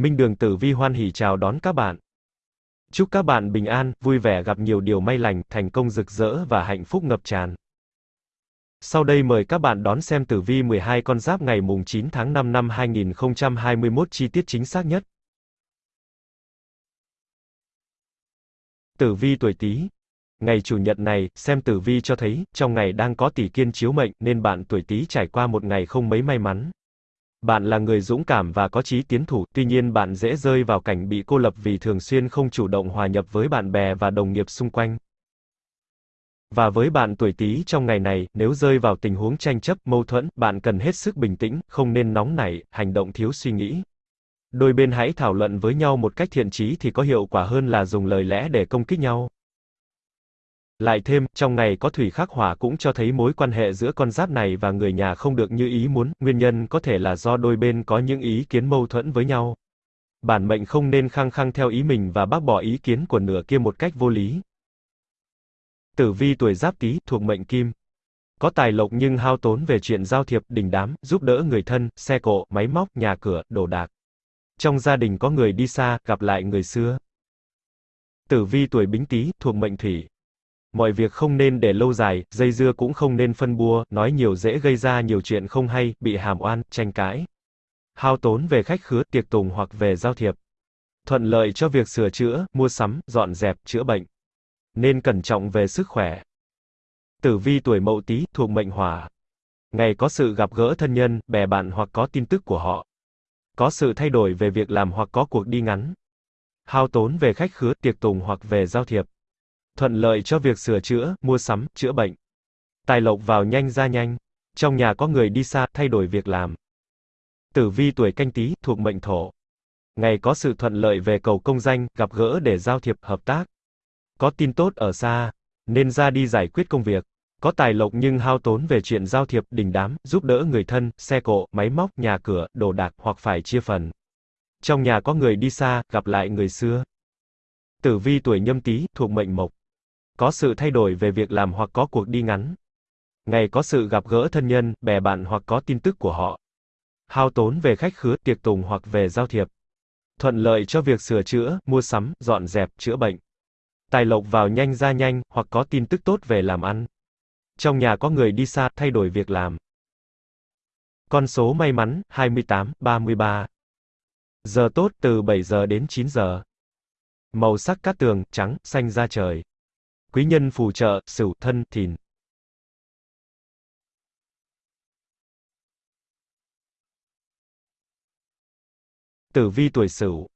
Minh Đường Tử Vi hoan hỉ chào đón các bạn. Chúc các bạn bình an, vui vẻ gặp nhiều điều may lành, thành công rực rỡ và hạnh phúc ngập tràn. Sau đây mời các bạn đón xem tử vi 12 con giáp ngày mùng 9 tháng 5 năm 2021 chi tiết chính xác nhất. Tử vi tuổi Tý. Ngày chủ nhật này, xem tử vi cho thấy, trong ngày đang có tỷ kiên chiếu mệnh, nên bạn tuổi Tý trải qua một ngày không mấy may mắn. Bạn là người dũng cảm và có chí tiến thủ, tuy nhiên bạn dễ rơi vào cảnh bị cô lập vì thường xuyên không chủ động hòa nhập với bạn bè và đồng nghiệp xung quanh. Và với bạn tuổi Tý trong ngày này, nếu rơi vào tình huống tranh chấp, mâu thuẫn, bạn cần hết sức bình tĩnh, không nên nóng nảy, hành động thiếu suy nghĩ. Đôi bên hãy thảo luận với nhau một cách thiện trí thì có hiệu quả hơn là dùng lời lẽ để công kích nhau. Lại thêm, trong ngày có thủy khắc hỏa cũng cho thấy mối quan hệ giữa con giáp này và người nhà không được như ý muốn, nguyên nhân có thể là do đôi bên có những ý kiến mâu thuẫn với nhau. Bản mệnh không nên khăng khăng theo ý mình và bác bỏ ý kiến của nửa kia một cách vô lý. Tử vi tuổi giáp tý, thuộc mệnh kim. Có tài lộc nhưng hao tốn về chuyện giao thiệp, đình đám, giúp đỡ người thân, xe cộ, máy móc, nhà cửa, đồ đạc. Trong gia đình có người đi xa, gặp lại người xưa. Tử vi tuổi bính tý, thuộc mệnh thủy. Mọi việc không nên để lâu dài, dây dưa cũng không nên phân bua, nói nhiều dễ gây ra nhiều chuyện không hay, bị hàm oan, tranh cãi. Hao tốn về khách khứa, tiệc tùng hoặc về giao thiệp. Thuận lợi cho việc sửa chữa, mua sắm, dọn dẹp, chữa bệnh. Nên cẩn trọng về sức khỏe. Tử vi tuổi mậu tý, thuộc mệnh hỏa. Ngày có sự gặp gỡ thân nhân, bè bạn hoặc có tin tức của họ. Có sự thay đổi về việc làm hoặc có cuộc đi ngắn. Hao tốn về khách khứa, tiệc tùng hoặc về giao thiệp thuận lợi cho việc sửa chữa, mua sắm, chữa bệnh. Tài lộc vào nhanh ra nhanh. Trong nhà có người đi xa, thay đổi việc làm. Tử vi tuổi canh tí, thuộc mệnh thổ. Ngày có sự thuận lợi về cầu công danh, gặp gỡ để giao thiệp, hợp tác. Có tin tốt ở xa, nên ra đi giải quyết công việc. Có tài lộc nhưng hao tốn về chuyện giao thiệp, đình đám, giúp đỡ người thân, xe cộ, máy móc, nhà cửa, đồ đạc hoặc phải chia phần. Trong nhà có người đi xa, gặp lại người xưa. Tử vi tuổi nhâm tý, thuộc mệnh mộc. Có sự thay đổi về việc làm hoặc có cuộc đi ngắn. Ngày có sự gặp gỡ thân nhân, bè bạn hoặc có tin tức của họ. Hao tốn về khách khứa, tiệc tùng hoặc về giao thiệp. Thuận lợi cho việc sửa chữa, mua sắm, dọn dẹp, chữa bệnh. Tài lộc vào nhanh ra nhanh, hoặc có tin tức tốt về làm ăn. Trong nhà có người đi xa, thay đổi việc làm. Con số may mắn, 28, 33. Giờ tốt từ 7 giờ đến 9 giờ. Màu sắc cát tường, trắng, xanh da trời. Quý nhân phù trợ, Sửu, Thân, Thìn. Tử vi tuổi Sửu.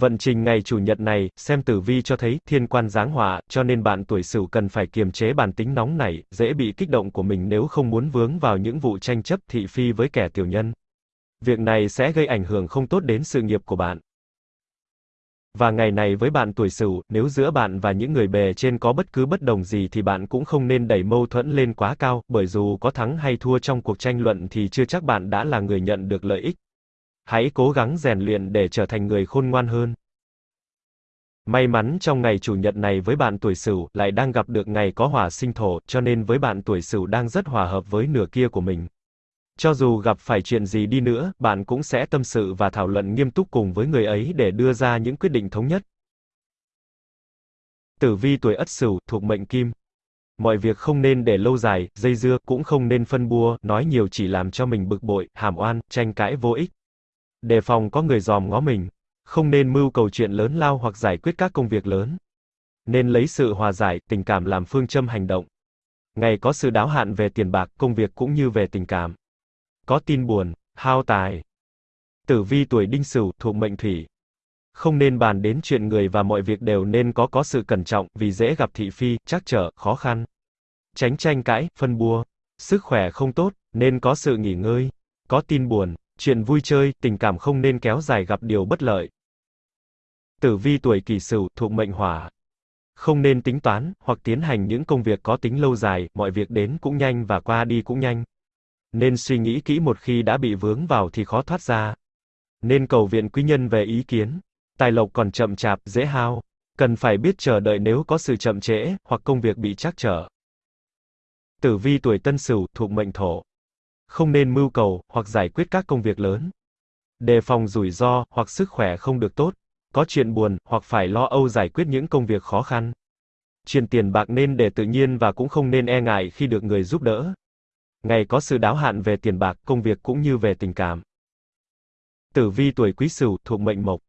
Vận trình ngày chủ nhật này, xem tử vi cho thấy thiên quan giáng họa, cho nên bạn tuổi Sửu cần phải kiềm chế bản tính nóng nảy, dễ bị kích động của mình nếu không muốn vướng vào những vụ tranh chấp thị phi với kẻ tiểu nhân. Việc này sẽ gây ảnh hưởng không tốt đến sự nghiệp của bạn. Và ngày này với bạn tuổi Sửu, nếu giữa bạn và những người bề trên có bất cứ bất đồng gì thì bạn cũng không nên đẩy mâu thuẫn lên quá cao, bởi dù có thắng hay thua trong cuộc tranh luận thì chưa chắc bạn đã là người nhận được lợi ích. Hãy cố gắng rèn luyện để trở thành người khôn ngoan hơn. May mắn trong ngày chủ nhật này với bạn tuổi Sửu lại đang gặp được ngày có hỏa sinh thổ, cho nên với bạn tuổi Sửu đang rất hòa hợp với nửa kia của mình. Cho dù gặp phải chuyện gì đi nữa, bạn cũng sẽ tâm sự và thảo luận nghiêm túc cùng với người ấy để đưa ra những quyết định thống nhất. Tử vi tuổi Ất Sửu, thuộc mệnh Kim. Mọi việc không nên để lâu dài, dây dưa, cũng không nên phân bua, nói nhiều chỉ làm cho mình bực bội, hàm oan, tranh cãi vô ích. Đề phòng có người dòm ngó mình. Không nên mưu cầu chuyện lớn lao hoặc giải quyết các công việc lớn. Nên lấy sự hòa giải, tình cảm làm phương châm hành động. Ngày có sự đáo hạn về tiền bạc, công việc cũng như về tình cảm. Có tin buồn, hao tài. Tử vi tuổi đinh sửu, thuộc mệnh thủy. Không nên bàn đến chuyện người và mọi việc đều nên có có sự cẩn trọng, vì dễ gặp thị phi, trắc trở, khó khăn. Tránh tranh cãi, phân bua. Sức khỏe không tốt, nên có sự nghỉ ngơi. Có tin buồn, chuyện vui chơi, tình cảm không nên kéo dài gặp điều bất lợi. Tử vi tuổi kỷ sửu, thuộc mệnh hỏa. Không nên tính toán, hoặc tiến hành những công việc có tính lâu dài, mọi việc đến cũng nhanh và qua đi cũng nhanh. Nên suy nghĩ kỹ một khi đã bị vướng vào thì khó thoát ra. Nên cầu viện quý nhân về ý kiến. Tài lộc còn chậm chạp, dễ hao. Cần phải biết chờ đợi nếu có sự chậm trễ, hoặc công việc bị trắc trở. Tử vi tuổi tân sửu, thuộc mệnh thổ. Không nên mưu cầu, hoặc giải quyết các công việc lớn. Đề phòng rủi ro, hoặc sức khỏe không được tốt. Có chuyện buồn, hoặc phải lo âu giải quyết những công việc khó khăn. Chuyện tiền bạc nên để tự nhiên và cũng không nên e ngại khi được người giúp đỡ. Ngày có sự đáo hạn về tiền bạc, công việc cũng như về tình cảm. Tử vi tuổi Quý Sửu thuộc mệnh Mộc.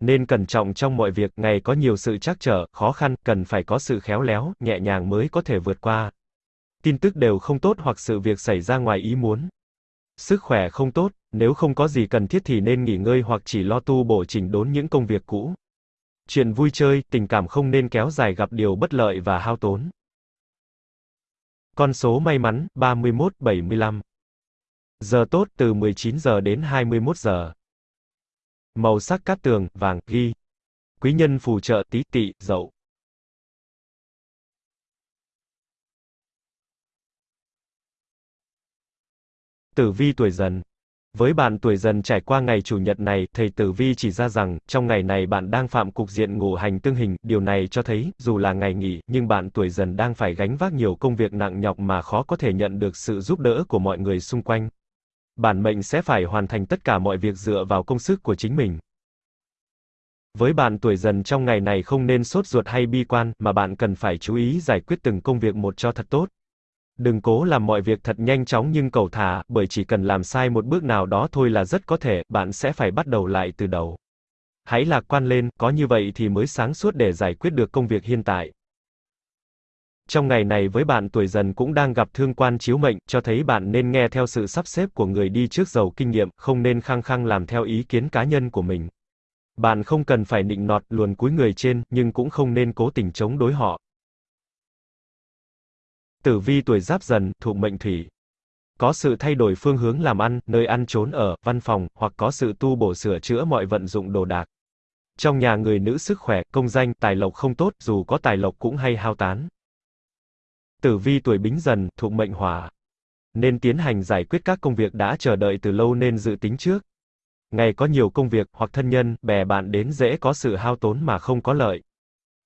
Nên cẩn trọng trong mọi việc, ngày có nhiều sự trắc trở, khó khăn, cần phải có sự khéo léo, nhẹ nhàng mới có thể vượt qua. Tin tức đều không tốt hoặc sự việc xảy ra ngoài ý muốn. Sức khỏe không tốt, nếu không có gì cần thiết thì nên nghỉ ngơi hoặc chỉ lo tu bổ chỉnh đốn những công việc cũ. Chuyện vui chơi, tình cảm không nên kéo dài gặp điều bất lợi và hao tốn. Con số may mắn, 31-75. Giờ tốt từ 19 giờ đến 21 giờ. Màu sắc cát tường, vàng, ghi. Quý nhân phù trợ tí tỵ, dậu. Tử vi tuổi dần với bạn tuổi dần trải qua ngày chủ nhật này, thầy Tử Vi chỉ ra rằng, trong ngày này bạn đang phạm cục diện ngũ hành tương hình, điều này cho thấy, dù là ngày nghỉ, nhưng bạn tuổi dần đang phải gánh vác nhiều công việc nặng nhọc mà khó có thể nhận được sự giúp đỡ của mọi người xung quanh. Bản mệnh sẽ phải hoàn thành tất cả mọi việc dựa vào công sức của chính mình. Với bạn tuổi dần trong ngày này không nên sốt ruột hay bi quan, mà bạn cần phải chú ý giải quyết từng công việc một cho thật tốt. Đừng cố làm mọi việc thật nhanh chóng nhưng cầu thả, bởi chỉ cần làm sai một bước nào đó thôi là rất có thể, bạn sẽ phải bắt đầu lại từ đầu. Hãy lạc quan lên, có như vậy thì mới sáng suốt để giải quyết được công việc hiện tại. Trong ngày này với bạn tuổi dần cũng đang gặp thương quan chiếu mệnh, cho thấy bạn nên nghe theo sự sắp xếp của người đi trước giàu kinh nghiệm, không nên khăng khăng làm theo ý kiến cá nhân của mình. Bạn không cần phải nịnh nọt, luồn cúi người trên, nhưng cũng không nên cố tình chống đối họ. Tử vi tuổi giáp dần, thuộc mệnh thủy. Có sự thay đổi phương hướng làm ăn, nơi ăn trốn ở, văn phòng, hoặc có sự tu bổ sửa chữa mọi vận dụng đồ đạc. Trong nhà người nữ sức khỏe, công danh, tài lộc không tốt, dù có tài lộc cũng hay hao tán. Tử vi tuổi bính dần, thuộc mệnh hỏa. Nên tiến hành giải quyết các công việc đã chờ đợi từ lâu nên dự tính trước. Ngày có nhiều công việc, hoặc thân nhân, bè bạn đến dễ có sự hao tốn mà không có lợi.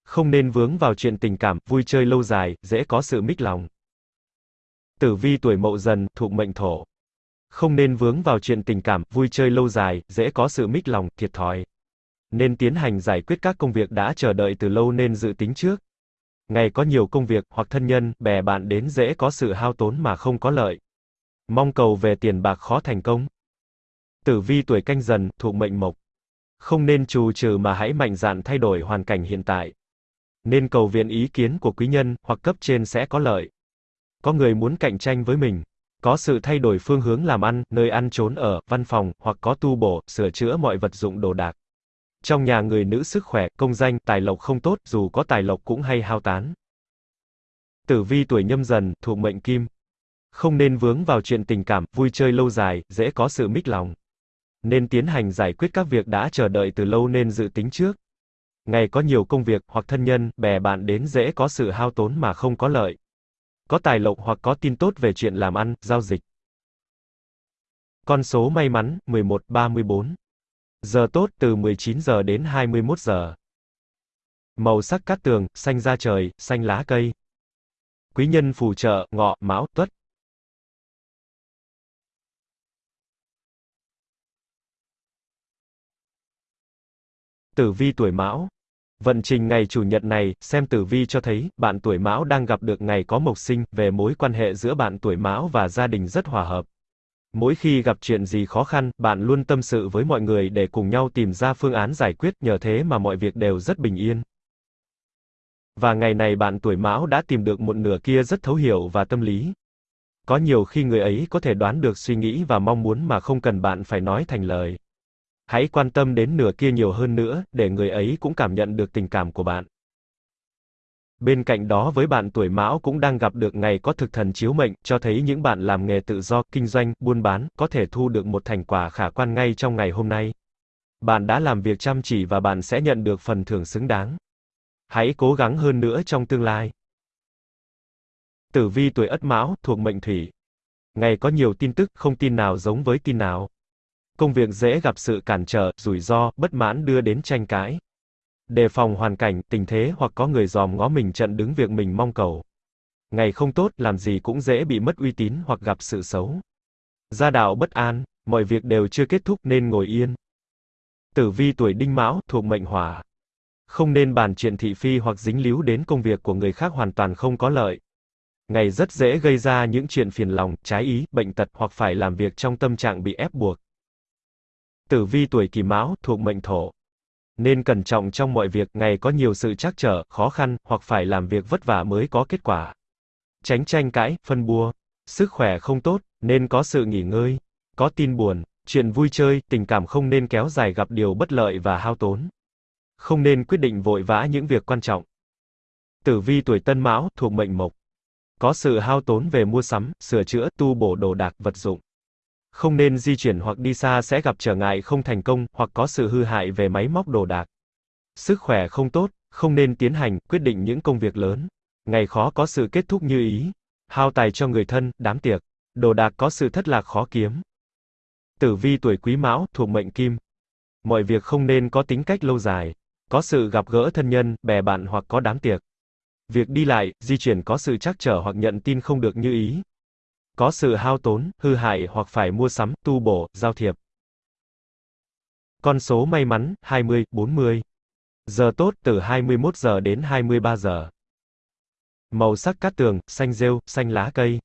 Không nên vướng vào chuyện tình cảm, vui chơi lâu dài, dễ có sự mích lòng. Tử vi tuổi mậu dần, thuộc mệnh thổ. Không nên vướng vào chuyện tình cảm, vui chơi lâu dài, dễ có sự mích lòng, thiệt thòi. Nên tiến hành giải quyết các công việc đã chờ đợi từ lâu nên dự tính trước. Ngày có nhiều công việc, hoặc thân nhân, bè bạn đến dễ có sự hao tốn mà không có lợi. Mong cầu về tiền bạc khó thành công. Tử vi tuổi canh dần, thuộc mệnh mộc. Không nên trù trừ mà hãy mạnh dạn thay đổi hoàn cảnh hiện tại. Nên cầu viện ý kiến của quý nhân, hoặc cấp trên sẽ có lợi. Có người muốn cạnh tranh với mình. Có sự thay đổi phương hướng làm ăn, nơi ăn trốn ở, văn phòng, hoặc có tu bổ, sửa chữa mọi vật dụng đồ đạc. Trong nhà người nữ sức khỏe, công danh, tài lộc không tốt, dù có tài lộc cũng hay hao tán. Tử vi tuổi nhâm dần, thuộc mệnh kim. Không nên vướng vào chuyện tình cảm, vui chơi lâu dài, dễ có sự mích lòng. Nên tiến hành giải quyết các việc đã chờ đợi từ lâu nên dự tính trước. Ngày có nhiều công việc, hoặc thân nhân, bè bạn đến dễ có sự hao tốn mà không có lợi. Có tài lộc hoặc có tin tốt về chuyện làm ăn, giao dịch. Con số may mắn, 11, 34. Giờ tốt từ 19 giờ đến 21 giờ. Màu sắc cát tường, xanh da trời, xanh lá cây. Quý nhân phù trợ, ngọ, mão, tuất. Tử vi tuổi mão. Vận trình ngày chủ nhật này, xem tử vi cho thấy, bạn tuổi mão đang gặp được ngày có mộc sinh, về mối quan hệ giữa bạn tuổi mão và gia đình rất hòa hợp. Mỗi khi gặp chuyện gì khó khăn, bạn luôn tâm sự với mọi người để cùng nhau tìm ra phương án giải quyết, nhờ thế mà mọi việc đều rất bình yên. Và ngày này bạn tuổi mão đã tìm được một nửa kia rất thấu hiểu và tâm lý. Có nhiều khi người ấy có thể đoán được suy nghĩ và mong muốn mà không cần bạn phải nói thành lời. Hãy quan tâm đến nửa kia nhiều hơn nữa, để người ấy cũng cảm nhận được tình cảm của bạn. Bên cạnh đó với bạn tuổi Mão cũng đang gặp được ngày có thực thần chiếu mệnh, cho thấy những bạn làm nghề tự do, kinh doanh, buôn bán, có thể thu được một thành quả khả quan ngay trong ngày hôm nay. Bạn đã làm việc chăm chỉ và bạn sẽ nhận được phần thưởng xứng đáng. Hãy cố gắng hơn nữa trong tương lai. Tử vi tuổi Ất Mão, thuộc mệnh Thủy. Ngày có nhiều tin tức, không tin nào giống với tin nào. Công việc dễ gặp sự cản trở, rủi ro, bất mãn đưa đến tranh cãi. Đề phòng hoàn cảnh, tình thế hoặc có người dòm ngó mình trận đứng việc mình mong cầu. Ngày không tốt, làm gì cũng dễ bị mất uy tín hoặc gặp sự xấu. Gia đạo bất an, Mọi việc đều chưa kết thúc nên ngồi yên. Tử vi tuổi Đinh Mão, thuộc mệnh Hỏa. Không nên bàn chuyện thị phi hoặc dính líu đến công việc của người khác hoàn toàn không có lợi. Ngày rất dễ gây ra những chuyện phiền lòng, trái ý, bệnh tật hoặc phải làm việc trong tâm trạng bị ép buộc. Tử vi tuổi Kỷ Mão, thuộc mệnh Thổ. Nên cẩn trọng trong mọi việc, ngày có nhiều sự trắc trở, khó khăn, hoặc phải làm việc vất vả mới có kết quả. Tránh tranh cãi, phân bua. Sức khỏe không tốt, nên có sự nghỉ ngơi. Có tin buồn, chuyện vui chơi, tình cảm không nên kéo dài gặp điều bất lợi và hao tốn. Không nên quyết định vội vã những việc quan trọng. Tử vi tuổi Tân Mão, thuộc mệnh Mộc. Có sự hao tốn về mua sắm, sửa chữa, tu bổ đồ đạc, vật dụng. Không nên di chuyển hoặc đi xa sẽ gặp trở ngại không thành công, hoặc có sự hư hại về máy móc đồ đạc. Sức khỏe không tốt, không nên tiến hành, quyết định những công việc lớn. Ngày khó có sự kết thúc như ý. Hao tài cho người thân, đám tiệc. Đồ đạc có sự thất lạc khó kiếm. Tử vi tuổi Quý Mão, thuộc mệnh Kim. Mọi việc không nên có tính cách lâu dài. Có sự gặp gỡ thân nhân, bè bạn hoặc có đám tiệc. Việc đi lại, di chuyển có sự trắc trở hoặc nhận tin không được như ý. Có sự hao tốn, hư hại hoặc phải mua sắm, tu bổ, giao thiệp. Con số may mắn, 20, 40. Giờ tốt từ 21 giờ đến 23 giờ. Màu sắc cát tường, xanh rêu, xanh lá cây.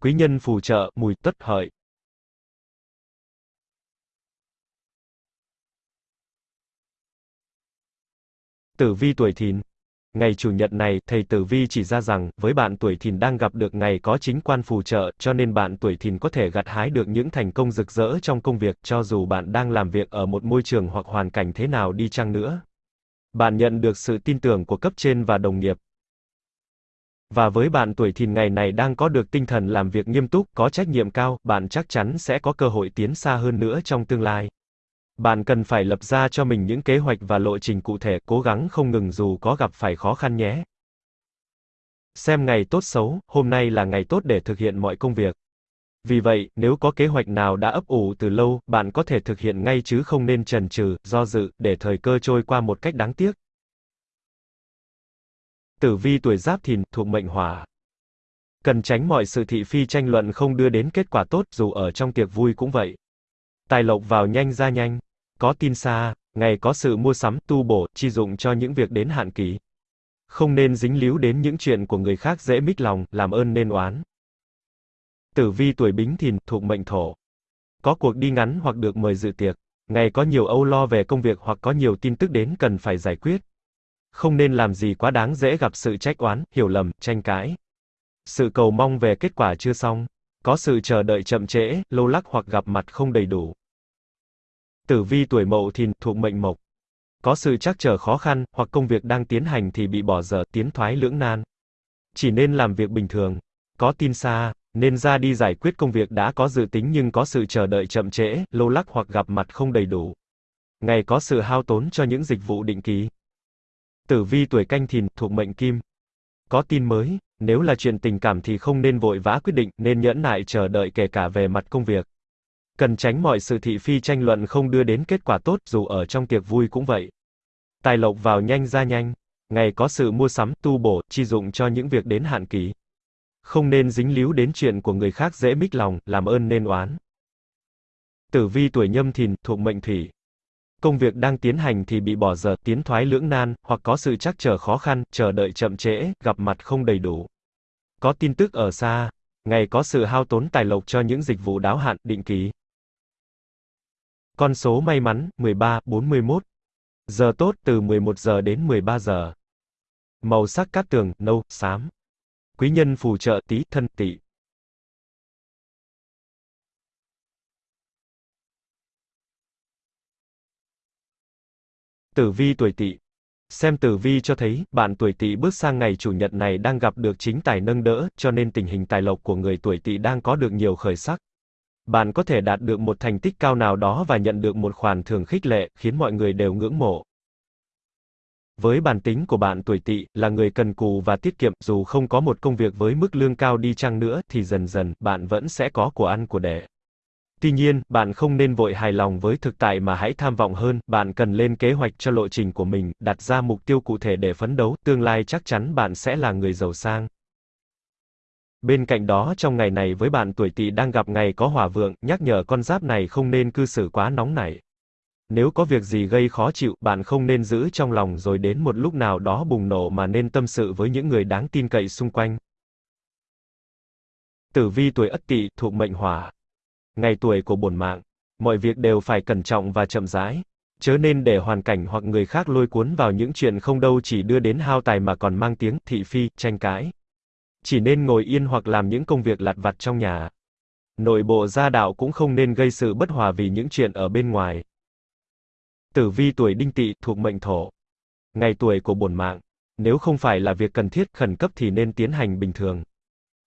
Quý nhân phù trợ, mùi tất hợi. Tử vi tuổi thìn. Ngày chủ nhật này, thầy Tử Vi chỉ ra rằng, với bạn tuổi thìn đang gặp được ngày có chính quan phù trợ, cho nên bạn tuổi thìn có thể gặt hái được những thành công rực rỡ trong công việc, cho dù bạn đang làm việc ở một môi trường hoặc hoàn cảnh thế nào đi chăng nữa. Bạn nhận được sự tin tưởng của cấp trên và đồng nghiệp. Và với bạn tuổi thìn ngày này đang có được tinh thần làm việc nghiêm túc, có trách nhiệm cao, bạn chắc chắn sẽ có cơ hội tiến xa hơn nữa trong tương lai. Bạn cần phải lập ra cho mình những kế hoạch và lộ trình cụ thể, cố gắng không ngừng dù có gặp phải khó khăn nhé. Xem ngày tốt xấu, hôm nay là ngày tốt để thực hiện mọi công việc. Vì vậy, nếu có kế hoạch nào đã ấp ủ từ lâu, bạn có thể thực hiện ngay chứ không nên chần chừ, do dự, để thời cơ trôi qua một cách đáng tiếc. Tử vi tuổi Giáp Thìn, thuộc mệnh Hỏa. Cần tránh mọi sự thị phi tranh luận không đưa đến kết quả tốt, dù ở trong tiệc vui cũng vậy. Tài lộc vào nhanh ra nhanh. Có tin xa, ngày có sự mua sắm, tu bổ, chi dụng cho những việc đến hạn kỳ. Không nên dính líu đến những chuyện của người khác dễ mít lòng, làm ơn nên oán. Tử vi tuổi Bính Thìn, thuộc mệnh Thổ. Có cuộc đi ngắn hoặc được mời dự tiệc. Ngày có nhiều âu lo về công việc hoặc có nhiều tin tức đến cần phải giải quyết. Không nên làm gì quá đáng dễ gặp sự trách oán, hiểu lầm, tranh cãi. Sự cầu mong về kết quả chưa xong. Có sự chờ đợi chậm trễ, lâu lắc hoặc gặp mặt không đầy đủ. Tử vi tuổi Mậu Thìn, thuộc mệnh Mộc. Có sự trắc trở khó khăn, hoặc công việc đang tiến hành thì bị bỏ dở, tiến thoái lưỡng nan. Chỉ nên làm việc bình thường. Có tin xa, nên ra đi giải quyết công việc đã có dự tính nhưng có sự chờ đợi chậm trễ, lâu lắc hoặc gặp mặt không đầy đủ. Ngày có sự hao tốn cho những dịch vụ định kỳ. Tử vi tuổi Canh Thìn, thuộc mệnh Kim. Có tin mới, nếu là chuyện tình cảm thì không nên vội vã quyết định, nên nhẫn nại chờ đợi kể cả về mặt công việc. Cần tránh mọi sự thị phi tranh luận không đưa đến kết quả tốt, dù ở trong tiệc vui cũng vậy. Tài lộc vào nhanh ra nhanh. Ngày có sự mua sắm, tu bổ, chi dụng cho những việc đến hạn kỳ. Không nên dính líu đến chuyện của người khác dễ mích lòng, làm ơn nên oán. Tử vi tuổi nhâm thìn, thuộc mệnh thủy. Công việc đang tiến hành thì bị bỏ dở, tiến thoái lưỡng nan, hoặc có sự trắc trở khó khăn, chờ đợi chậm trễ, gặp mặt không đầy đủ. Có tin tức ở xa. Ngày có sự hao tốn tài lộc cho những dịch vụ đáo hạn, định kỳ. Con số may mắn, 13, 41. Giờ tốt từ 11 giờ đến 13 giờ. Màu sắc cát tường, nâu, xám. Quý nhân phù trợ tí, thân, tỵ. Tử vi tuổi tỵ. Xem tử vi cho thấy, bạn tuổi tỵ bước sang ngày chủ nhật này đang gặp được chính tài nâng đỡ, cho nên tình hình tài lộc của người tuổi tỵ đang có được nhiều khởi sắc. Bạn có thể đạt được một thành tích cao nào đó và nhận được một khoản thưởng khích lệ, khiến mọi người đều ngưỡng mộ. Với bản tính của bạn tuổi tỵ, là người cần cù và tiết kiệm, dù không có một công việc với mức lương cao đi chăng nữa, thì dần dần, bạn vẫn sẽ có của ăn của để. Tuy nhiên, bạn không nên vội hài lòng với thực tại mà hãy tham vọng hơn, bạn cần lên kế hoạch cho lộ trình của mình, đặt ra mục tiêu cụ thể để phấn đấu, tương lai chắc chắn bạn sẽ là người giàu sang. Bên cạnh đó trong ngày này với bạn tuổi Tỵ đang gặp ngày có hỏa vượng, nhắc nhở con giáp này không nên cư xử quá nóng nảy. Nếu có việc gì gây khó chịu, bạn không nên giữ trong lòng rồi đến một lúc nào đó bùng nổ mà nên tâm sự với những người đáng tin cậy xung quanh. Tử vi tuổi Ất Tỵ thuộc mệnh Hỏa. Ngày tuổi của bổn mạng, mọi việc đều phải cẩn trọng và chậm rãi. Chớ nên để hoàn cảnh hoặc người khác lôi cuốn vào những chuyện không đâu chỉ đưa đến hao tài mà còn mang tiếng thị phi, tranh cãi. Chỉ nên ngồi yên hoặc làm những công việc lặt vặt trong nhà. Nội bộ gia đạo cũng không nên gây sự bất hòa vì những chuyện ở bên ngoài. Tử vi tuổi đinh tỵ thuộc mệnh thổ. Ngày tuổi của bổn mạng. Nếu không phải là việc cần thiết, khẩn cấp thì nên tiến hành bình thường.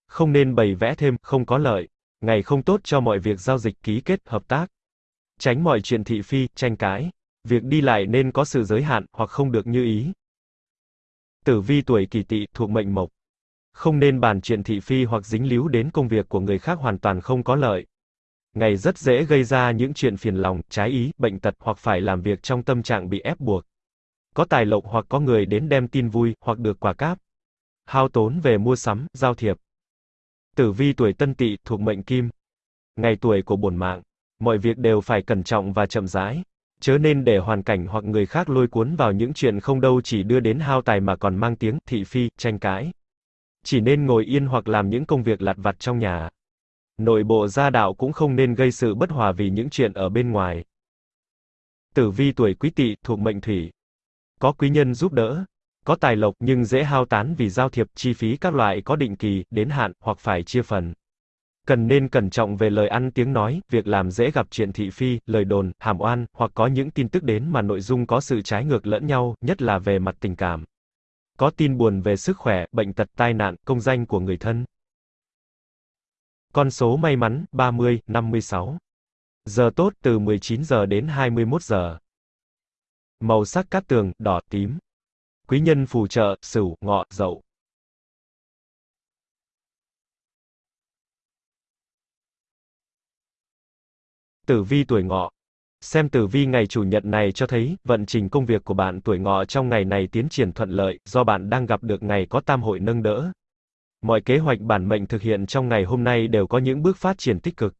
Không nên bày vẽ thêm, không có lợi. Ngày không tốt cho mọi việc giao dịch ký kết, hợp tác. Tránh mọi chuyện thị phi, tranh cãi. Việc đi lại nên có sự giới hạn, hoặc không được như ý. Tử vi tuổi kỷ tỵ thuộc mệnh mộc. Không nên bàn chuyện thị phi hoặc dính líu đến công việc của người khác hoàn toàn không có lợi. Ngày rất dễ gây ra những chuyện phiền lòng, trái ý, bệnh tật hoặc phải làm việc trong tâm trạng bị ép buộc. Có tài lộc hoặc có người đến đem tin vui, hoặc được quà cáp. Hao tốn về mua sắm, giao thiệp. Tử vi tuổi tân tỵ thuộc mệnh kim. Ngày tuổi của bổn mạng. Mọi việc đều phải cẩn trọng và chậm rãi. Chớ nên để hoàn cảnh hoặc người khác lôi cuốn vào những chuyện không đâu chỉ đưa đến hao tài mà còn mang tiếng thị phi, tranh cãi. Chỉ nên ngồi yên hoặc làm những công việc lặt vặt trong nhà. Nội bộ gia đạo cũng không nên gây sự bất hòa vì những chuyện ở bên ngoài. Tử vi tuổi quý tỵ thuộc mệnh thủy. Có quý nhân giúp đỡ, có tài lộc nhưng dễ hao tán vì giao thiệp, chi phí các loại có định kỳ, đến hạn, hoặc phải chia phần. Cần nên cẩn trọng về lời ăn tiếng nói, việc làm dễ gặp chuyện thị phi, lời đồn, hàm oan, hoặc có những tin tức đến mà nội dung có sự trái ngược lẫn nhau, nhất là về mặt tình cảm. Có tin buồn về sức khỏe, bệnh tật, tai nạn, công danh của người thân. Con số may mắn, 30, 56. Giờ tốt từ 19 giờ đến 21 giờ. Màu sắc cát tường, đỏ, tím. Quý nhân phù trợ, sửu, ngọ, dậu. Tử vi tuổi ngọ. Xem tử vi ngày chủ nhật này cho thấy, vận trình công việc của bạn tuổi ngọ trong ngày này tiến triển thuận lợi, do bạn đang gặp được ngày có tam hội nâng đỡ. Mọi kế hoạch bản mệnh thực hiện trong ngày hôm nay đều có những bước phát triển tích cực.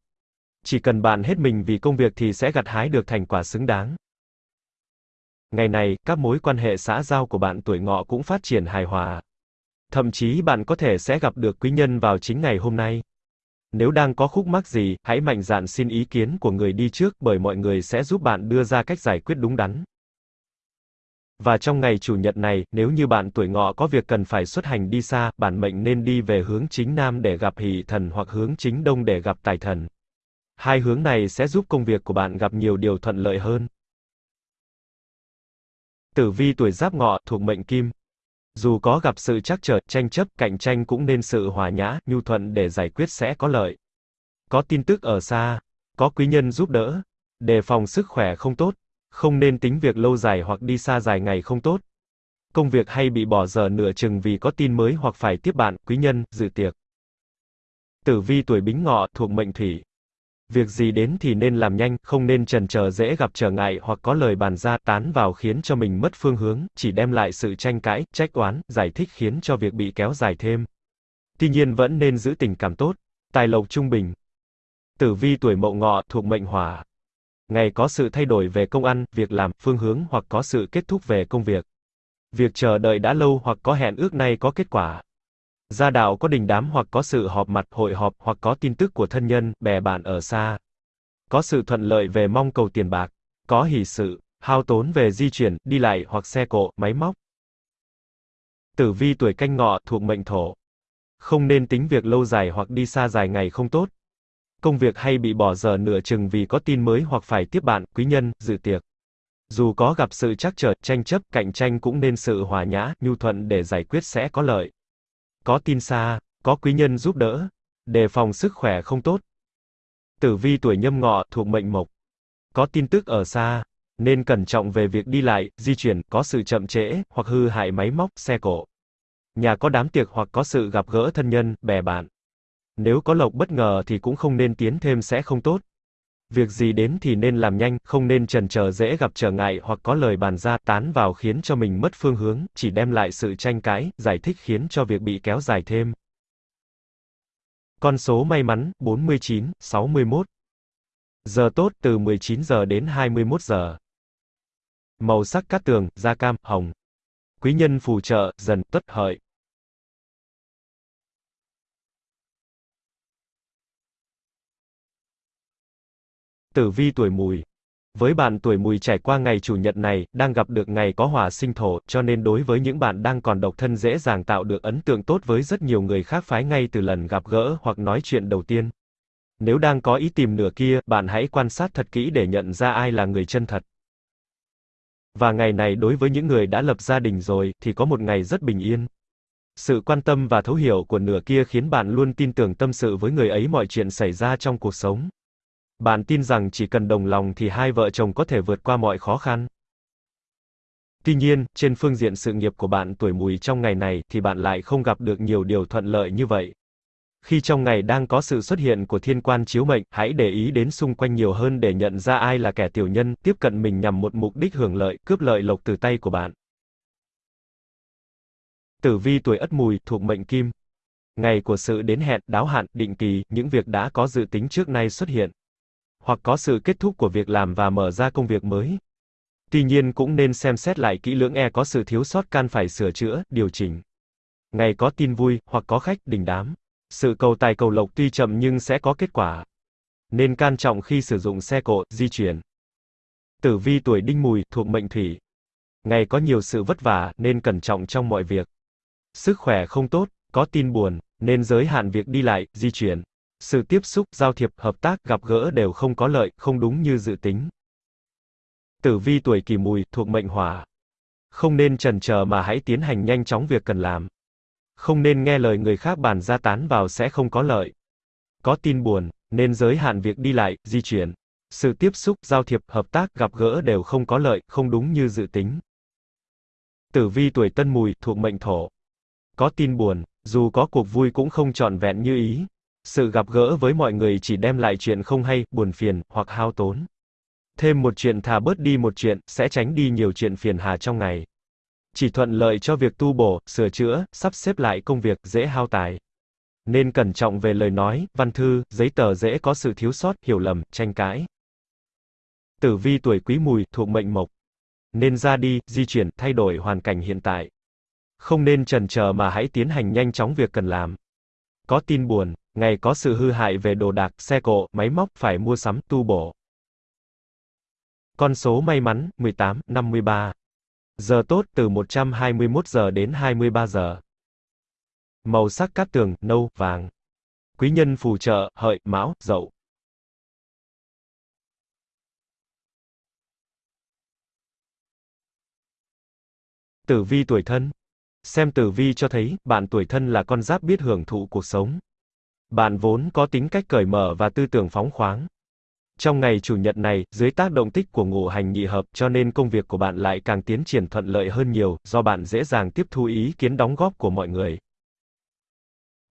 Chỉ cần bạn hết mình vì công việc thì sẽ gặt hái được thành quả xứng đáng. Ngày này, các mối quan hệ xã giao của bạn tuổi ngọ cũng phát triển hài hòa. Thậm chí bạn có thể sẽ gặp được quý nhân vào chính ngày hôm nay. Nếu đang có khúc mắc gì, hãy mạnh dạn xin ý kiến của người đi trước bởi mọi người sẽ giúp bạn đưa ra cách giải quyết đúng đắn. Và trong ngày chủ nhật này, nếu như bạn tuổi ngọ có việc cần phải xuất hành đi xa, bản mệnh nên đi về hướng chính nam để gặp hỷ thần hoặc hướng chính đông để gặp tài thần. Hai hướng này sẽ giúp công việc của bạn gặp nhiều điều thuận lợi hơn. Tử vi tuổi giáp ngọ thuộc mệnh kim. Dù có gặp sự trắc trở, tranh chấp, cạnh tranh cũng nên sự hòa nhã, nhu thuận để giải quyết sẽ có lợi. Có tin tức ở xa, có quý nhân giúp đỡ, đề phòng sức khỏe không tốt, không nên tính việc lâu dài hoặc đi xa dài ngày không tốt. Công việc hay bị bỏ dở nửa chừng vì có tin mới hoặc phải tiếp bạn, quý nhân, dự tiệc. Tử vi tuổi bính ngọ thuộc mệnh thủy. Việc gì đến thì nên làm nhanh, không nên trần chờ dễ gặp trở ngại hoặc có lời bàn ra tán vào khiến cho mình mất phương hướng, chỉ đem lại sự tranh cãi, trách oán, giải thích khiến cho việc bị kéo dài thêm. Tuy nhiên vẫn nên giữ tình cảm tốt, tài lộc trung bình. Tử vi tuổi mậu ngọ thuộc mệnh hỏa. Ngày có sự thay đổi về công ăn, việc làm, phương hướng hoặc có sự kết thúc về công việc. Việc chờ đợi đã lâu hoặc có hẹn ước nay có kết quả. Gia đạo có đình đám hoặc có sự họp mặt, hội họp hoặc có tin tức của thân nhân, bè bạn ở xa. Có sự thuận lợi về mong cầu tiền bạc. Có hỷ sự, hao tốn về di chuyển, đi lại hoặc xe cộ, máy móc. Tử vi tuổi canh ngọ thuộc mệnh thổ. Không nên tính việc lâu dài hoặc đi xa dài ngày không tốt. Công việc hay bị bỏ giờ nửa chừng vì có tin mới hoặc phải tiếp bạn, quý nhân, dự tiệc. Dù có gặp sự trắc trở, tranh chấp, cạnh tranh cũng nên sự hòa nhã, nhu thuận để giải quyết sẽ có lợi. Có tin xa, có quý nhân giúp đỡ, đề phòng sức khỏe không tốt. Tử vi tuổi nhâm ngọ thuộc mệnh mộc. Có tin tức ở xa, nên cẩn trọng về việc đi lại, di chuyển, có sự chậm trễ, hoặc hư hại máy móc, xe cộ. Nhà có đám tiệc hoặc có sự gặp gỡ thân nhân, bè bạn. Nếu có lộc bất ngờ thì cũng không nên tiến thêm sẽ không tốt. Việc gì đến thì nên làm nhanh, không nên trần chờ dễ gặp trở ngại hoặc có lời bàn ra tán vào khiến cho mình mất phương hướng, chỉ đem lại sự tranh cãi, giải thích khiến cho việc bị kéo dài thêm. Con số may mắn 49, 61. Giờ tốt từ 19 giờ đến 21 giờ. Màu sắc cát tường, da cam, hồng. Quý nhân phù trợ, dần, tất hợi. Tử vi tuổi mùi với bạn tuổi mùi trải qua ngày chủ nhật này, đang gặp được ngày có hỏa sinh thổ, cho nên đối với những bạn đang còn độc thân dễ dàng tạo được ấn tượng tốt với rất nhiều người khác phái ngay từ lần gặp gỡ hoặc nói chuyện đầu tiên. Nếu đang có ý tìm nửa kia, bạn hãy quan sát thật kỹ để nhận ra ai là người chân thật. Và ngày này đối với những người đã lập gia đình rồi, thì có một ngày rất bình yên. Sự quan tâm và thấu hiểu của nửa kia khiến bạn luôn tin tưởng tâm sự với người ấy mọi chuyện xảy ra trong cuộc sống. Bạn tin rằng chỉ cần đồng lòng thì hai vợ chồng có thể vượt qua mọi khó khăn. Tuy nhiên, trên phương diện sự nghiệp của bạn tuổi mùi trong ngày này thì bạn lại không gặp được nhiều điều thuận lợi như vậy. Khi trong ngày đang có sự xuất hiện của thiên quan chiếu mệnh, hãy để ý đến xung quanh nhiều hơn để nhận ra ai là kẻ tiểu nhân, tiếp cận mình nhằm một mục đích hưởng lợi, cướp lợi lộc từ tay của bạn. Tử vi tuổi Ất Mùi thuộc mệnh Kim. Ngày của sự đến hẹn, đáo hạn, định kỳ, những việc đã có dự tính trước nay xuất hiện hoặc có sự kết thúc của việc làm và mở ra công việc mới. Tuy nhiên cũng nên xem xét lại kỹ lưỡng e có sự thiếu sót can phải sửa chữa, điều chỉnh. Ngày có tin vui, hoặc có khách đình đám. Sự cầu tài cầu lộc tuy chậm nhưng sẽ có kết quả. Nên can trọng khi sử dụng xe cộ, di chuyển. Tử vi tuổi đinh mùi, thuộc mệnh thủy. Ngày có nhiều sự vất vả, nên cẩn trọng trong mọi việc. Sức khỏe không tốt, có tin buồn, nên giới hạn việc đi lại, di chuyển. Sự tiếp xúc, giao thiệp, hợp tác, gặp gỡ đều không có lợi, không đúng như dự tính. Tử vi tuổi kỷ mùi, thuộc mệnh hỏa. Không nên trần chờ mà hãy tiến hành nhanh chóng việc cần làm. Không nên nghe lời người khác bàn ra tán vào sẽ không có lợi. Có tin buồn, nên giới hạn việc đi lại, di chuyển. Sự tiếp xúc, giao thiệp, hợp tác, gặp gỡ đều không có lợi, không đúng như dự tính. Tử vi tuổi tân mùi, thuộc mệnh thổ. Có tin buồn, dù có cuộc vui cũng không trọn vẹn như ý, sự gặp gỡ với mọi người chỉ đem lại chuyện không hay, buồn phiền, hoặc hao tốn. Thêm một chuyện thà bớt đi một chuyện, sẽ tránh đi nhiều chuyện phiền hà trong ngày. Chỉ thuận lợi cho việc tu bổ, sửa chữa, sắp xếp lại công việc, dễ hao tài. Nên cẩn trọng về lời nói, văn thư, giấy tờ dễ có sự thiếu sót, hiểu lầm, tranh cãi. Tử vi tuổi quý mùi, thuộc mệnh mộc. Nên ra đi, di chuyển, thay đổi hoàn cảnh hiện tại. Không nên trần chờ mà hãy tiến hành nhanh chóng việc cần làm. Có tin buồn, ngày có sự hư hại về đồ đạc, xe cộ, máy móc phải mua sắm, tu bổ. Con số may mắn 18, 53. Giờ tốt từ 121 giờ đến 23 giờ. Màu sắc cát tường nâu, vàng. Quý nhân phù trợ hợi, mão, dậu. Tử vi tuổi thân Xem tử vi cho thấy, bạn tuổi thân là con giáp biết hưởng thụ cuộc sống. Bạn vốn có tính cách cởi mở và tư tưởng phóng khoáng. Trong ngày chủ nhật này, dưới tác động tích của ngũ hành nhị hợp, cho nên công việc của bạn lại càng tiến triển thuận lợi hơn nhiều, do bạn dễ dàng tiếp thu ý kiến đóng góp của mọi người.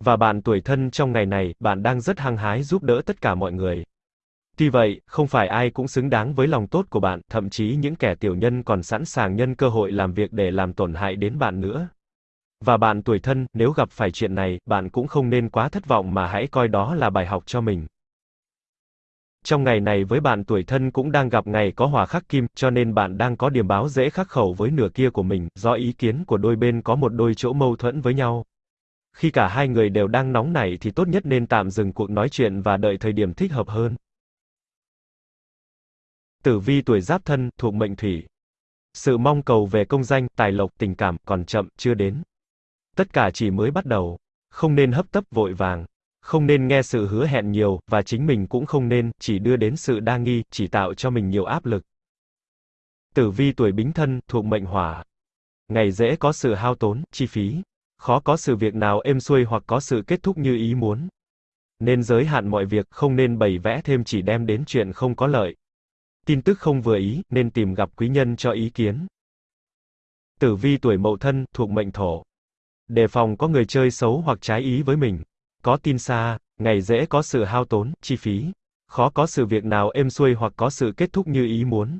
Và bạn tuổi thân trong ngày này, bạn đang rất hăng hái giúp đỡ tất cả mọi người. Tuy vậy, không phải ai cũng xứng đáng với lòng tốt của bạn, thậm chí những kẻ tiểu nhân còn sẵn sàng nhân cơ hội làm việc để làm tổn hại đến bạn nữa. Và bạn tuổi thân, nếu gặp phải chuyện này, bạn cũng không nên quá thất vọng mà hãy coi đó là bài học cho mình. Trong ngày này với bạn tuổi thân cũng đang gặp ngày có hỏa khắc kim, cho nên bạn đang có điểm báo dễ khắc khẩu với nửa kia của mình, do ý kiến của đôi bên có một đôi chỗ mâu thuẫn với nhau. Khi cả hai người đều đang nóng nảy thì tốt nhất nên tạm dừng cuộc nói chuyện và đợi thời điểm thích hợp hơn. Tử vi tuổi giáp thân, thuộc mệnh thủy. Sự mong cầu về công danh, tài lộc, tình cảm còn chậm, chưa đến. Tất cả chỉ mới bắt đầu. Không nên hấp tấp vội vàng. Không nên nghe sự hứa hẹn nhiều, và chính mình cũng không nên, chỉ đưa đến sự đa nghi, chỉ tạo cho mình nhiều áp lực. Tử vi tuổi bính thân, thuộc mệnh hỏa. Ngày dễ có sự hao tốn, chi phí. Khó có sự việc nào êm xuôi hoặc có sự kết thúc như ý muốn. Nên giới hạn mọi việc, không nên bày vẽ thêm chỉ đem đến chuyện không có lợi. Tin tức không vừa ý, nên tìm gặp quý nhân cho ý kiến. Tử vi tuổi mậu thân, thuộc mệnh thổ. Đề phòng có người chơi xấu hoặc trái ý với mình. Có tin xa, ngày dễ có sự hao tốn, chi phí. Khó có sự việc nào êm xuôi hoặc có sự kết thúc như ý muốn.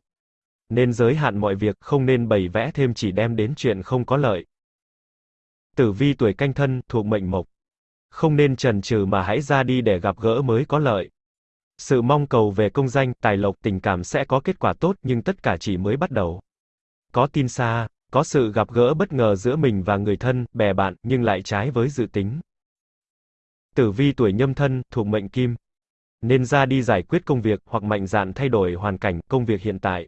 Nên giới hạn mọi việc, không nên bày vẽ thêm chỉ đem đến chuyện không có lợi. Tử vi tuổi canh thân, thuộc mệnh mộc. Không nên chần chừ mà hãy ra đi để gặp gỡ mới có lợi. Sự mong cầu về công danh, tài lộc, tình cảm sẽ có kết quả tốt nhưng tất cả chỉ mới bắt đầu. Có tin xa, có sự gặp gỡ bất ngờ giữa mình và người thân, bè bạn, nhưng lại trái với dự tính. Tử vi tuổi nhâm thân, thuộc mệnh kim. Nên ra đi giải quyết công việc, hoặc mạnh dạn thay đổi hoàn cảnh, công việc hiện tại.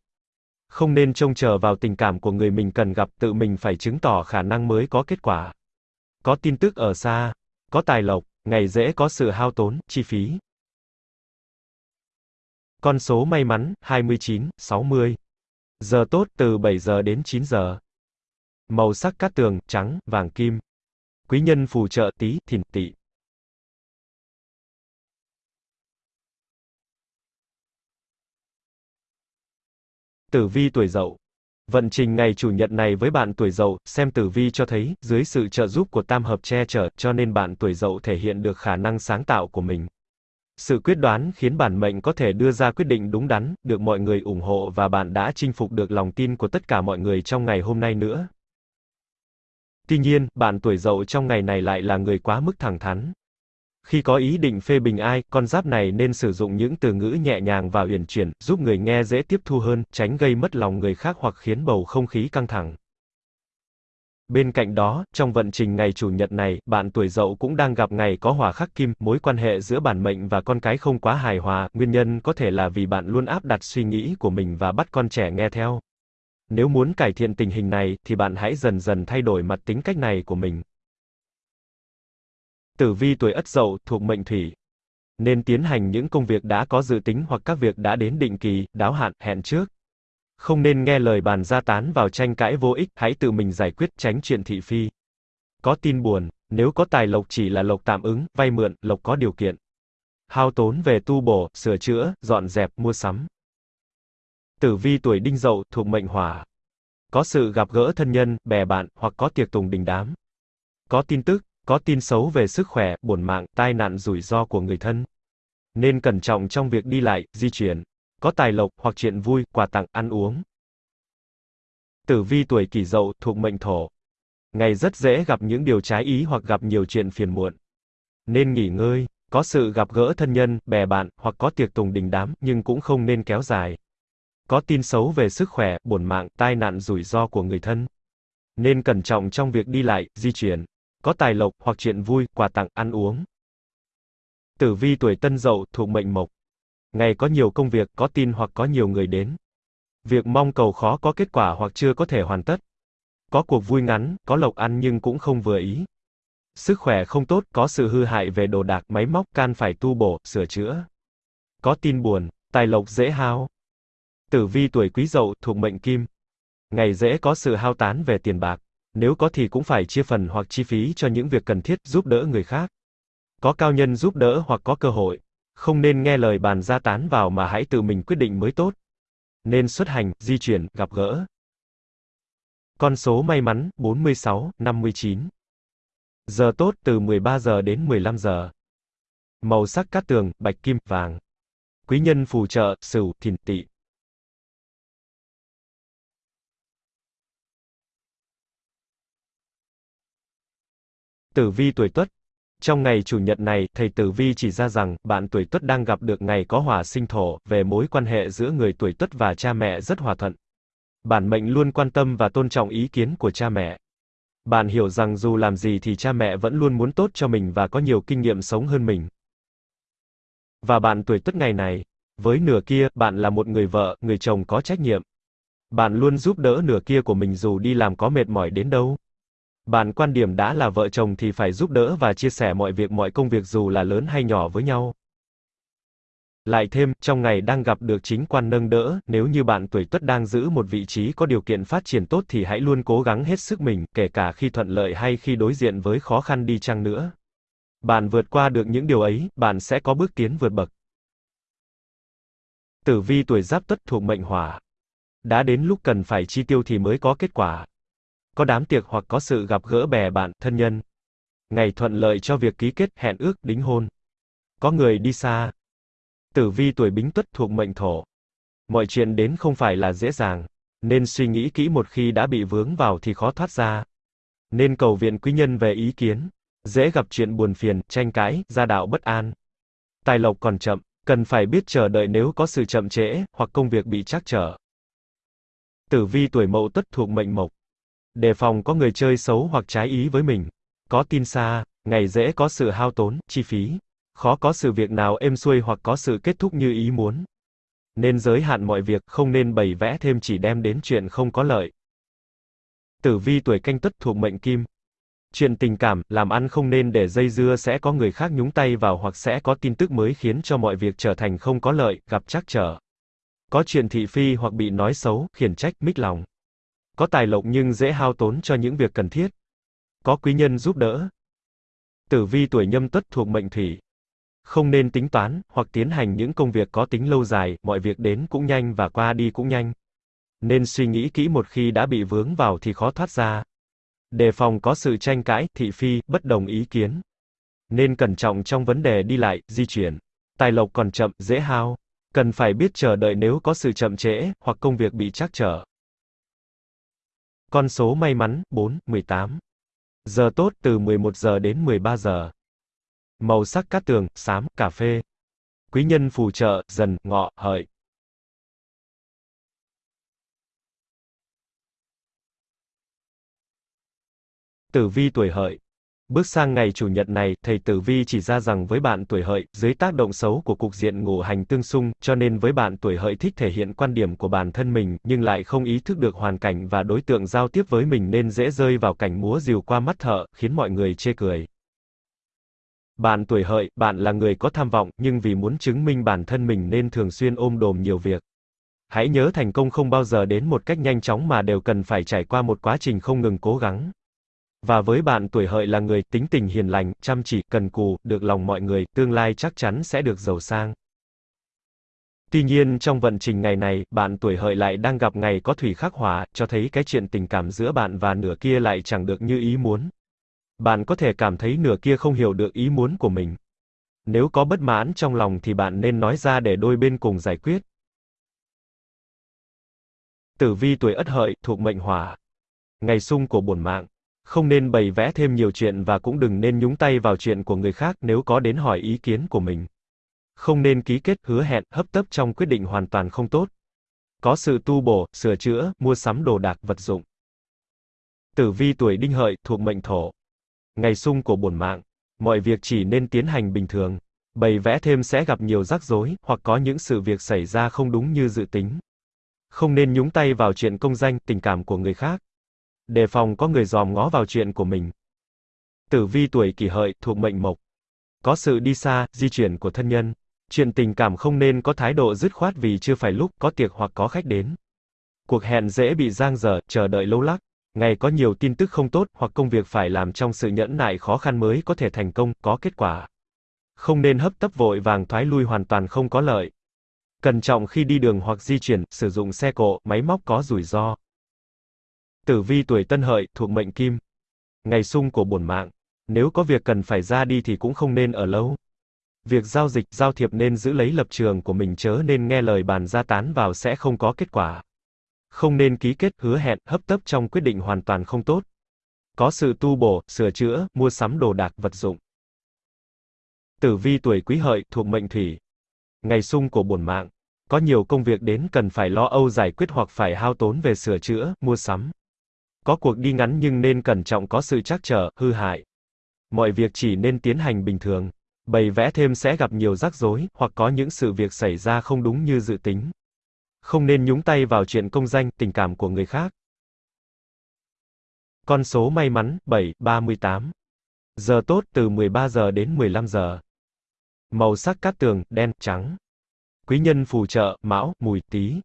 Không nên trông chờ vào tình cảm của người mình cần gặp, tự mình phải chứng tỏ khả năng mới có kết quả. Có tin tức ở xa, có tài lộc, ngày dễ có sự hao tốn, chi phí. Con số may mắn, 29, 60. Giờ tốt từ 7 giờ đến 9 giờ. Màu sắc cát tường, trắng, vàng kim. Quý nhân phù trợ tí, thìn, tỵ. Tử vi tuổi Dậu. Vận trình ngày chủ nhật này với bạn tuổi Dậu, xem tử vi cho thấy, dưới sự trợ giúp của tam hợp che chở, cho nên bạn tuổi Dậu thể hiện được khả năng sáng tạo của mình. Sự quyết đoán khiến bản mệnh có thể đưa ra quyết định đúng đắn, được mọi người ủng hộ và bạn đã chinh phục được lòng tin của tất cả mọi người trong ngày hôm nay nữa. Tuy nhiên, bạn tuổi Dậu trong ngày này lại là người quá mức thẳng thắn. Khi có ý định phê bình ai, con giáp này nên sử dụng những từ ngữ nhẹ nhàng và uyển chuyển, giúp người nghe dễ tiếp thu hơn, tránh gây mất lòng người khác hoặc khiến bầu không khí căng thẳng. Bên cạnh đó, trong vận trình ngày chủ nhật này, bạn tuổi Dậu cũng đang gặp ngày có hỏa khắc kim, mối quan hệ giữa bản mệnh và con cái không quá hài hòa, nguyên nhân có thể là vì bạn luôn áp đặt suy nghĩ của mình và bắt con trẻ nghe theo. Nếu muốn cải thiện tình hình này, thì bạn hãy dần dần thay đổi mặt tính cách này của mình. Tử vi tuổi Ất Dậu thuộc mệnh Thủy. Nên tiến hành những công việc đã có dự tính hoặc các việc đã đến định kỳ, đáo hạn, hẹn trước. Không nên nghe lời bàn gia tán vào tranh cãi vô ích, hãy tự mình giải quyết tránh chuyện thị phi. Có tin buồn, nếu có tài lộc chỉ là lộc tạm ứng, vay mượn, lộc có điều kiện. Hao tốn về tu bổ, sửa chữa, dọn dẹp, mua sắm. Tử vi tuổi Đinh Dậu thuộc mệnh Hỏa. Có sự gặp gỡ thân nhân, bè bạn, hoặc có tiệc tùng đình đám. Có tin tức, có tin xấu về sức khỏe, bổn mạng, tai nạn rủi ro của người thân. Nên cẩn trọng trong việc đi lại, di chuyển. Có tài lộc, hoặc chuyện vui, quà tặng, ăn uống. Tử vi tuổi kỷ dậu, thuộc mệnh thổ. Ngày rất dễ gặp những điều trái ý hoặc gặp nhiều chuyện phiền muộn. Nên nghỉ ngơi, có sự gặp gỡ thân nhân, bè bạn, hoặc có tiệc tùng đình đám, nhưng cũng không nên kéo dài. Có tin xấu về sức khỏe, bổn mạng, tai nạn rủi ro của người thân. Nên cẩn trọng trong việc đi lại, di chuyển có tài lộc, hoặc chuyện vui, quà tặng, ăn uống. Tử vi tuổi tân dậu, thuộc mệnh mộc. Ngày có nhiều công việc, có tin hoặc có nhiều người đến. Việc mong cầu khó có kết quả hoặc chưa có thể hoàn tất. Có cuộc vui ngắn, có lộc ăn nhưng cũng không vừa ý. Sức khỏe không tốt, có sự hư hại về đồ đạc, máy móc, can phải tu bổ, sửa chữa. Có tin buồn, tài lộc dễ hao. Tử vi tuổi quý dậu, thuộc mệnh kim. Ngày dễ có sự hao tán về tiền bạc. Nếu có thì cũng phải chia phần hoặc chi phí cho những việc cần thiết, giúp đỡ người khác. Có cao nhân giúp đỡ hoặc có cơ hội. Không nên nghe lời bàn ra tán vào mà hãy tự mình quyết định mới tốt. Nên xuất hành, di chuyển, gặp gỡ. Con số may mắn, 46, 59. Giờ tốt từ 13 giờ đến 15 giờ. Màu sắc cát tường, bạch kim, vàng. Quý nhân phù trợ, sửu, thìn, tỵ. Tử vi tuổi Tuất. Trong ngày chủ nhật này, thầy Tử vi chỉ ra rằng, bạn tuổi Tuất đang gặp được ngày có hỏa sinh thổ, về mối quan hệ giữa người tuổi Tuất và cha mẹ rất hòa thuận. Bản mệnh luôn quan tâm và tôn trọng ý kiến của cha mẹ. Bạn hiểu rằng dù làm gì thì cha mẹ vẫn luôn muốn tốt cho mình và có nhiều kinh nghiệm sống hơn mình. Và bạn tuổi Tuất ngày này, với nửa kia, bạn là một người vợ, người chồng có trách nhiệm. Bạn luôn giúp đỡ nửa kia của mình dù đi làm có mệt mỏi đến đâu. Bạn quan điểm đã là vợ chồng thì phải giúp đỡ và chia sẻ mọi việc mọi công việc dù là lớn hay nhỏ với nhau. Lại thêm, trong ngày đang gặp được chính quan nâng đỡ, nếu như bạn tuổi tuất đang giữ một vị trí có điều kiện phát triển tốt thì hãy luôn cố gắng hết sức mình, kể cả khi thuận lợi hay khi đối diện với khó khăn đi chăng nữa. Bạn vượt qua được những điều ấy, bạn sẽ có bước tiến vượt bậc. Tử vi tuổi giáp tuất thuộc mệnh hỏa. Đã đến lúc cần phải chi tiêu thì mới có kết quả có đám tiệc hoặc có sự gặp gỡ bè bạn, thân nhân. Ngày thuận lợi cho việc ký kết, hẹn ước, đính hôn. Có người đi xa. Tử vi tuổi bính tuất thuộc mệnh thổ. Mọi chuyện đến không phải là dễ dàng, nên suy nghĩ kỹ một khi đã bị vướng vào thì khó thoát ra. Nên cầu viện quý nhân về ý kiến. Dễ gặp chuyện buồn phiền, tranh cãi, gia đạo bất an. Tài lộc còn chậm, cần phải biết chờ đợi nếu có sự chậm trễ, hoặc công việc bị trắc trở. Tử vi tuổi mậu tuất thuộc mệnh mộc. Đề phòng có người chơi xấu hoặc trái ý với mình. Có tin xa, ngày dễ có sự hao tốn, chi phí. Khó có sự việc nào êm xuôi hoặc có sự kết thúc như ý muốn. Nên giới hạn mọi việc, không nên bày vẽ thêm chỉ đem đến chuyện không có lợi. Tử vi tuổi canh tuất thuộc mệnh kim. Chuyện tình cảm, làm ăn không nên để dây dưa sẽ có người khác nhúng tay vào hoặc sẽ có tin tức mới khiến cho mọi việc trở thành không có lợi, gặp trắc trở. Có chuyện thị phi hoặc bị nói xấu, khiển trách, mít lòng. Có tài lộc nhưng dễ hao tốn cho những việc cần thiết. Có quý nhân giúp đỡ. Tử vi tuổi nhâm tuất thuộc mệnh thủy. Không nên tính toán, hoặc tiến hành những công việc có tính lâu dài, mọi việc đến cũng nhanh và qua đi cũng nhanh. Nên suy nghĩ kỹ một khi đã bị vướng vào thì khó thoát ra. Đề phòng có sự tranh cãi, thị phi, bất đồng ý kiến. Nên cẩn trọng trong vấn đề đi lại, di chuyển. Tài lộc còn chậm, dễ hao. Cần phải biết chờ đợi nếu có sự chậm trễ, hoặc công việc bị trắc trở. Con số may mắn, 4, 18. Giờ tốt từ 11 giờ đến 13 giờ. Màu sắc cát tường, xám, cà phê. Quý nhân phù trợ, dần, ngọ, hợi. Tử vi tuổi hợi. Bước sang ngày chủ nhật này, thầy Tử Vi chỉ ra rằng với bạn tuổi hợi, dưới tác động xấu của cục diện ngũ hành tương xung, cho nên với bạn tuổi hợi thích thể hiện quan điểm của bản thân mình, nhưng lại không ý thức được hoàn cảnh và đối tượng giao tiếp với mình nên dễ rơi vào cảnh múa rìu qua mắt thợ, khiến mọi người chê cười. Bạn tuổi hợi, bạn là người có tham vọng, nhưng vì muốn chứng minh bản thân mình nên thường xuyên ôm đồm nhiều việc. Hãy nhớ thành công không bao giờ đến một cách nhanh chóng mà đều cần phải trải qua một quá trình không ngừng cố gắng. Và với bạn tuổi hợi là người tính tình hiền lành, chăm chỉ, cần cù, được lòng mọi người, tương lai chắc chắn sẽ được giàu sang. Tuy nhiên trong vận trình ngày này, bạn tuổi hợi lại đang gặp ngày có thủy khắc hỏa, cho thấy cái chuyện tình cảm giữa bạn và nửa kia lại chẳng được như ý muốn. Bạn có thể cảm thấy nửa kia không hiểu được ý muốn của mình. Nếu có bất mãn trong lòng thì bạn nên nói ra để đôi bên cùng giải quyết. Tử vi tuổi Ất Hợi thuộc mệnh Hỏa. Ngày sung của bổn mạng. Không nên bày vẽ thêm nhiều chuyện và cũng đừng nên nhúng tay vào chuyện của người khác nếu có đến hỏi ý kiến của mình. Không nên ký kết hứa hẹn, hấp tấp trong quyết định hoàn toàn không tốt. Có sự tu bổ, sửa chữa, mua sắm đồ đạc, vật dụng. Tử vi tuổi đinh hợi, thuộc mệnh thổ. Ngày sung của bổn mạng. Mọi việc chỉ nên tiến hành bình thường. Bày vẽ thêm sẽ gặp nhiều rắc rối, hoặc có những sự việc xảy ra không đúng như dự tính. Không nên nhúng tay vào chuyện công danh, tình cảm của người khác. Đề phòng có người dòm ngó vào chuyện của mình. Tử vi tuổi kỷ hợi, thuộc mệnh mộc. Có sự đi xa, di chuyển của thân nhân. Chuyện tình cảm không nên có thái độ dứt khoát vì chưa phải lúc, có tiệc hoặc có khách đến. Cuộc hẹn dễ bị giang dở, chờ đợi lâu lắc. Ngày có nhiều tin tức không tốt, hoặc công việc phải làm trong sự nhẫn nại khó khăn mới có thể thành công, có kết quả. Không nên hấp tấp vội vàng thoái lui hoàn toàn không có lợi. Cẩn trọng khi đi đường hoặc di chuyển, sử dụng xe cộ, máy móc có rủi ro. Tử vi tuổi Tân Hợi, thuộc mệnh Kim. Ngày sung của bổn mạng. Nếu có việc cần phải ra đi thì cũng không nên ở lâu. Việc giao dịch, giao thiệp nên giữ lấy lập trường của mình chớ nên nghe lời bàn ra tán vào sẽ không có kết quả. Không nên ký kết, hứa hẹn, hấp tấp trong quyết định hoàn toàn không tốt. Có sự tu bổ, sửa chữa, mua sắm đồ đạc, vật dụng. Tử vi tuổi Quý Hợi, thuộc mệnh Thủy. Ngày sung của bổn mạng. Có nhiều công việc đến cần phải lo âu giải quyết hoặc phải hao tốn về sửa chữa, mua sắm. Có cuộc đi ngắn nhưng nên cẩn trọng có sự trắc trở, hư hại. Mọi việc chỉ nên tiến hành bình thường. Bày vẽ thêm sẽ gặp nhiều rắc rối, hoặc có những sự việc xảy ra không đúng như dự tính. Không nên nhúng tay vào chuyện công danh, tình cảm của người khác. Con số may mắn, 7, 38. Giờ tốt từ 13 giờ đến 15 giờ. Màu sắc cát tường, đen, trắng. Quý nhân phù trợ, mão, mùi, tý.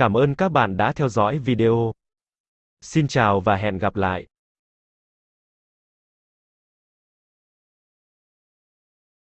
Cảm ơn các bạn đã theo dõi video. Xin chào và hẹn gặp lại.